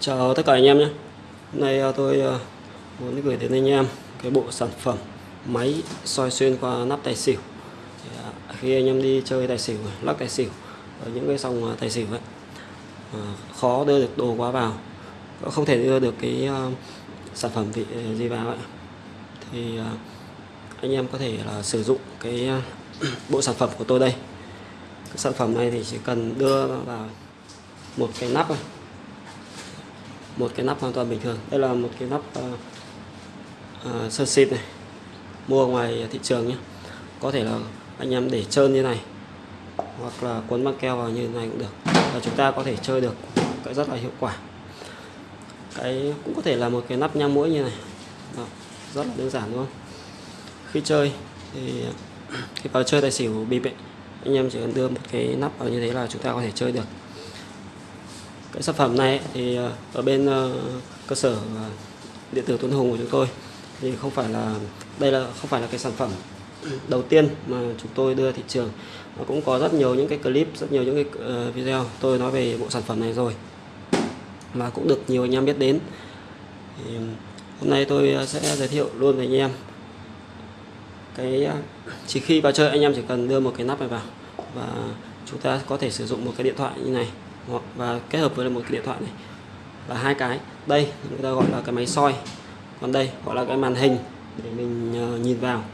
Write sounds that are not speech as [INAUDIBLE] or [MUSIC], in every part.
Chào tất cả anh em nhé. Hôm nay à, tôi à, muốn gửi đến anh em cái bộ sản phẩm máy soi xuyên qua nắp tài xỉu. À, khi anh em đi chơi tài xỉu lắc tài xỉu ở những cái sòng tài xỉu ấy khó đưa được đồ quá vào không thể đưa được cái sản phẩm gì, gì vào ấy. Thì anh em có thể là sử dụng cái [CLEARS THROAT] bộ sản phẩm của tôi đây. Cái sản phẩm này thì chỉ cần đưa vào một cái nắp thôi một cái nắp hoàn toàn bình thường. Đây là một cái nắp uh, uh, sơn xịt này. Mua ngoài thị trường nhé. Có thể là anh em để trơn như này hoặc là cuốn băng keo vào như này cũng được. Và chúng ta có thể chơi được cái rất là hiệu quả. Cái cũng có thể là một cái nắp nhang mũi như này. Đó, rất là đơn giản đúng không? Khi chơi thì khi vào chơi tài xỉu bịp ấy, anh em chỉ cần đưa một cái nắp vào như thế là chúng ta có thể chơi được cái sản phẩm này thì ờ, ở bên ờ, cơ sở ờ, điện tử Tuấn Hùng của chúng tôi. Thì không phải là, đây là, không phải là cái sản phẩm đầu tiên mà chúng tôi đưa thị trường. Nó cũng có rất nhiều những cái clip, rất nhiều những cái video. Tôi nói về bộ sản phẩm này rồi. Mà cũng được nhiều anh em biết đến. Thì hôm nay tôi sẽ giới thiệu luôn với anh em cái chỉ khi vào chơi anh em chỉ cần đưa một cái nắp này vào. Và chúng ta có thể sử dụng một cái điện thoại như này hoặc và kết hợp với một cái điện thoại này. Là hai cái. Đây, người ta gọi là cái máy soi. Còn đây, gọi là cái màn hình để mình ờ, nhìn vào.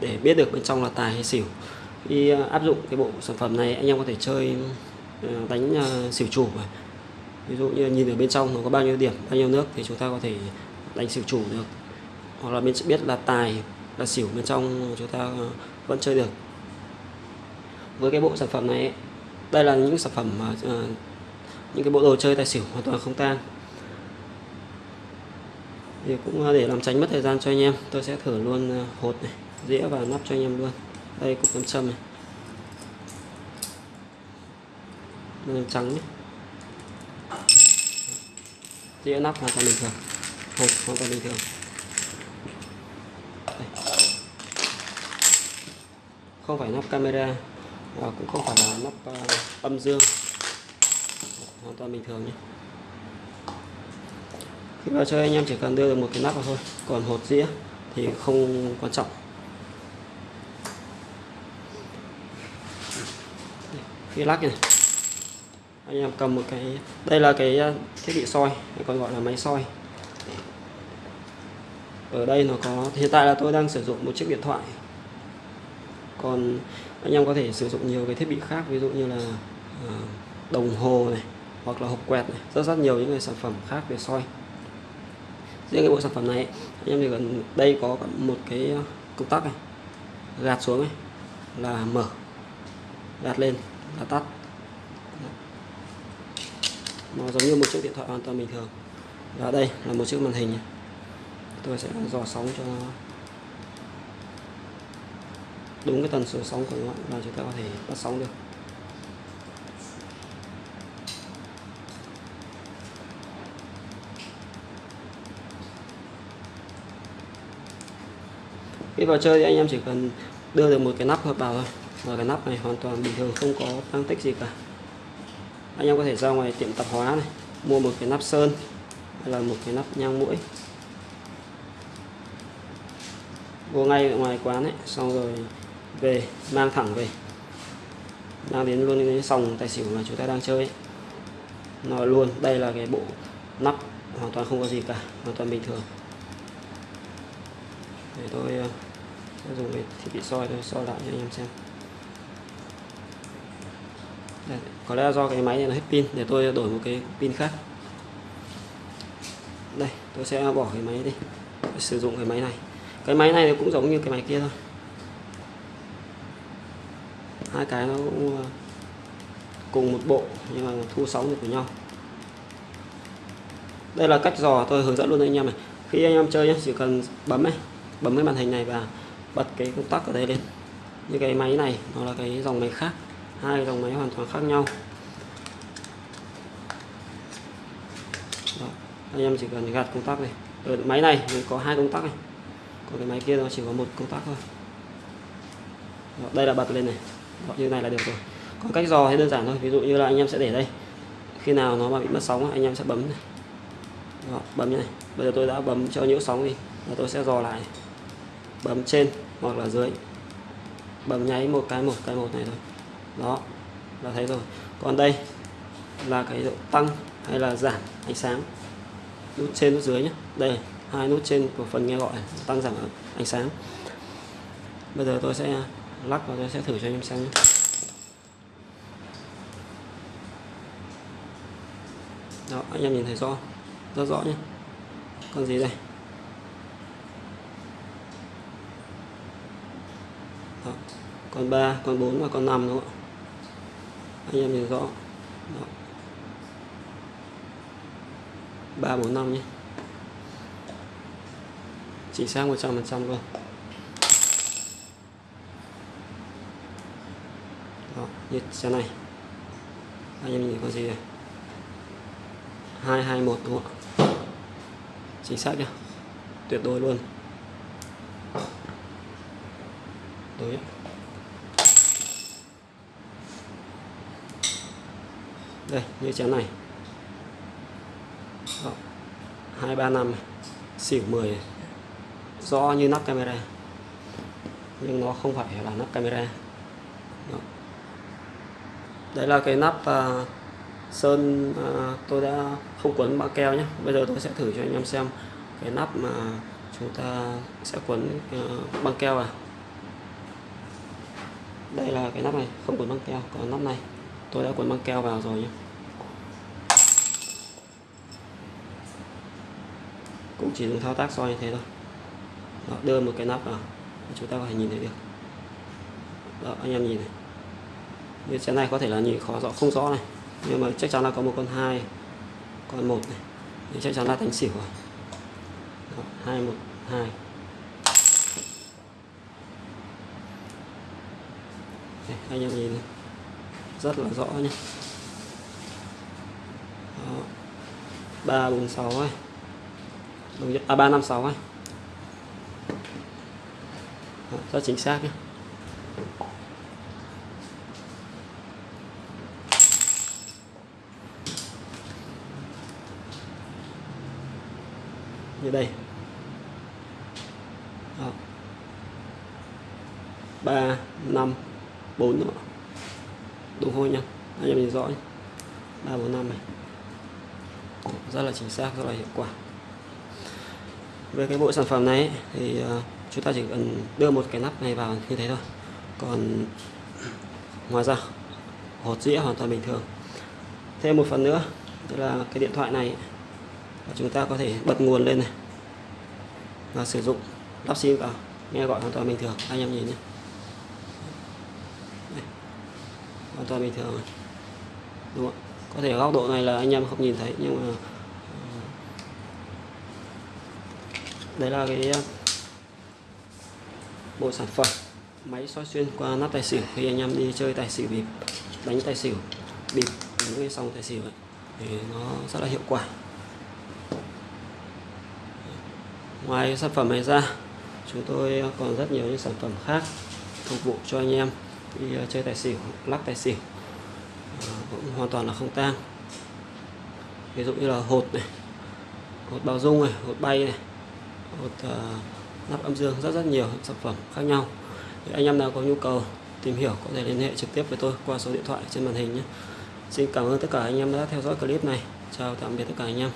Để biết được bên trong là tài hay xỉu. Khi ờ, áp dụng cái bộ sản phẩm này, anh em có thể chơi ờ, đánh xỉu chủ ví dụ như nhìn ở bên trong nó có bao nhiêu điểm, bao nhiêu nước thì chúng ta có thể đánh xỉu chủ được. Hoặc là mình sẽ biết là tài, là xỉu bên trong chúng ta vẫn chơi được. Với cái bộ sản phẩm này đây là những sản phẩm mà uh, những cái bộ đồ chơi tài xỉu hoàn toàn không tang. Thì cũng ờ, để làm tránh mất thời gian cho anh em tôi sẽ thử luôn ờ, hột này dĩa và nắp cho anh em luôn. Đây cục nam châm này. Đây trắng nhé. Dĩa nắp hoàn toàn bình thường. Hột hoàn toàn bình thường. Đây. không phải nắp camera và cũng không phải là nắp uh, âm dương. Hoàn toàn bình thường nhé. Khi vào chơi anh em chỉ cần đưa được một cái nắp vào thôi còn hột dĩa thì không quan trọng. Khi lắc này. Anh em cầm một cái đây là cái ờ, thiết bị soi còn gọi là máy soi. Ở đây nó có hiện tại là tôi đang sử dụng một chiếc điện thoại còn anh em có thể sử dụng nhiều cái thiết bị khác, ví dụ như là à, đồng hồ này, hoặc là hộp quẹt này, rất rất nhiều những cái sản phẩm khác để soi. Riêng cái bộ sản phẩm này, anh em thì gần đây có một cái à, công tắc này, gạt xuống này, là mở, gạt lên, là tắt. Nó giống như một chiếc điện thoại hoàn toàn bình thường. Và đây là một chiếc màn hình tôi sẽ dò sóng cho đúng cái tần số sóng của nó là chúng ta có thể bắt sóng được. Khi vào chơi thì anh em chỉ cần đưa được một cái nắp hợp vào thôi và cái nắp này hoàn toàn bình thường, không có tăng tích gì cả. Anh em có thể ra ngoài tiệm tạp hóa này, mua một cái nắp sơn hay là một cái nắp nhang mũi. Vô ngay ở ngoài quán ấy, xong rồi về mang thẳng về. Mang đến luôn cái sòng tài xỉu mà chúng ta đang chơi. Nó luôn đây là cái bộ nắp hoàn toàn không có gì cả hoàn toàn bình thường. Để tôi ờ, sẽ dùng cái thiết bị soi tôi soi lại cho anh em xem. Đây, có lẽ do cái máy này nó hết pin để tôi đổi một cái pin khác. Đây tôi sẽ bỏ cái máy đi. Sử dụng cái máy này. Cái máy này cũng giống như cái máy kia thôi hai cái nó cũng ờ, cùng một bộ, nhưng mà thu sóng được với nhau. Đây là cách dò tôi hướng dẫn luôn anh em này. Khi anh em chơi nhé chỉ cần bấm này, bấm cái màn hình này và bật cái công tắc ở đây lên. Như cái máy này, nó là cái dòng máy khác, hai dòng máy hoàn toàn khác nhau. Đó. anh em chỉ cần gạt công tắc này. Ở máy này có hai công tắc này. Còn cái máy kia nó chỉ có một công tắc thôi. Đây là bật lên này. Vâng, như này là được rồi. Còn cách dò thì đơn giản thôi ví dụ như là anh em sẽ để đây. Khi nào nó mà bị mất sóng anh em sẽ bấm này. Đó, bấm như này. Bây giờ tôi đã bấm cho nhiễu sóng đi và tôi sẽ dò lại. Bấm trên hoặc là dưới. Bấm nháy một cái một cái một này thôi. Đó là thấy rồi. Còn đây là cái độ tăng hay là giảm ánh sáng? Nút trên nút dưới nhé đây hai nút trên của phần nghe gọi tăng giảm ánh sáng. Bây giờ tôi sẽ lắc và tôi sẽ thử cho em xem nhé. Đó, anh em nhìn thấy rõ, rất rõ nhé. Con gì đây? Đó. con 3 con 4 và con 5 đúng không ạ? Anh em nhìn rõ. Đó. 3 4 5 nhé. Chính xác 100% luôn đó như xe này. Anh em nhìn có gì đây 221 đúng không ạ? Chính xác nhá. Tuyệt đối luôn. Đối. Đây, như chén này. Đó. 235 xỉu 10 rõ như nắp camera. Nhưng nó không phải là nắp camera đấy là cái nắp à, sơn à, tôi đã không quấn băng keo nhé bây giờ tôi sẽ thử cho anh em xem cái nắp mà chúng ta sẽ quấn à, băng keo à đây là cái nắp này không quấn băng keo còn nắp này. Tôi đã quấn băng keo vào rồi nhé cũng chỉ dùng thao tác soi như thế thôi. Đó, đưa một cái nắp vào chúng ta có thể nhìn thấy được. Đó, anh em nhìn này như xe này có thể là nhìn khó rõ, không rõ này. Nhưng mà chắc chắn là có một con hai, con một này. Thì chắc chắn là đánh xỉu rồi. Hai, một, hai. Anh em nhìn rất là rõ nhé ba, bốn, sáu ấy. Đúng à ba, năm, sáu ấy. Rất chính xác nhé như đây. Đó. 3 5 4 nữa. đúng không nhá anh em nhìn rõ 3 4 5 này. Rất là chính xác rất là hiệu quả. Về cái bộ sản phẩm này ấy, thì uh, chúng ta chỉ cần đưa một cái nắp này vào như thế thôi. Còn [CLEARS THROAT] ngoài ra hột dĩa hoàn toàn bình thường. Thêm một phần nữa tức là cái điện thoại này và chúng ta có thể bật nguồn lên này. Và sử dụng lắp sim vào. Nghe gọi hoàn toàn bình thường. Anh em nhìn nhé. Đây. hoàn toàn bình thường đúng không? có thể góc độ này là anh em không nhìn thấy nhưng mà đây đấy là cái ờ, bộ sản phẩm máy soi xuyên qua nắp tài xỉu khi anh em đi chơi tài xỉu bịp đánh tài xỉu bịp những cái sòng tài xỉu ấy, thì nó rất là hiệu quả ngoài sản phẩm này ra chúng tôi còn rất nhiều những sản phẩm khác phục vụ cho anh em đi ờ, chơi tài xỉu lắc tài xỉu. Ờ, cũng hoàn toàn là không tang. Ví dụ như là hột này hột bao dung này hột bay này hột uh, nắp âm dương rất rất nhiều sản phẩm khác nhau. Thì anh em nào có nhu cầu tìm hiểu có thể liên hệ trực tiếp với tôi qua số điện thoại trên màn hình nhé. Xin cảm ơn tất cả anh em đã theo dõi clip này. Chào tạm biệt tất cả anh em.